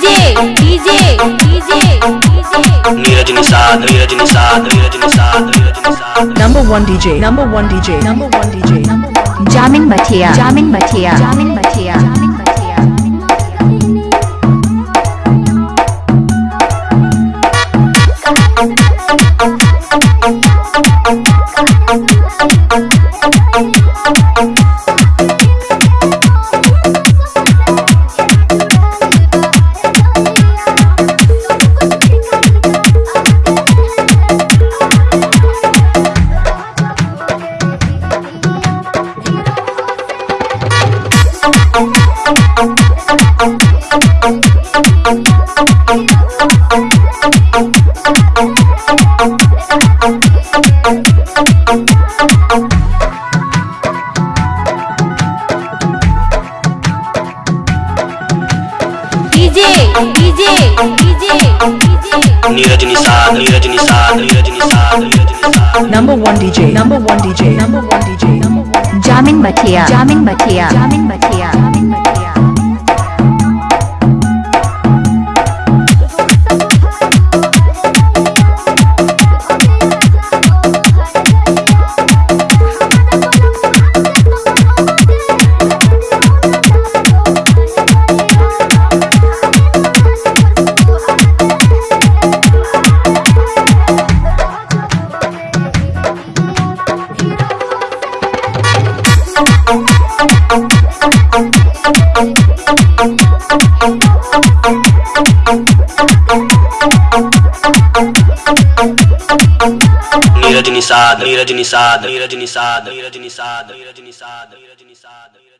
DJ DJ DJ Niraj Nishad Niraj Nishad Niraj Nishad Niraj Nishad Number one DJ. Number one DJ. Number one DJ. Number one. जामिन मठिया जामिन मठिया जामिन मठिया Neeraj Nishad Neeraj Nishad Neeraj Nishad Neeraj Nishad Number one DJ. Number one DJ. Number one DJ. Number one. जामिन बठिया जामिन बठिया जामिन मठिया जामिन निषाद नीरज निषाद नीरज निषाद नीरज निषाद नीरज निषाद नीरज निषाद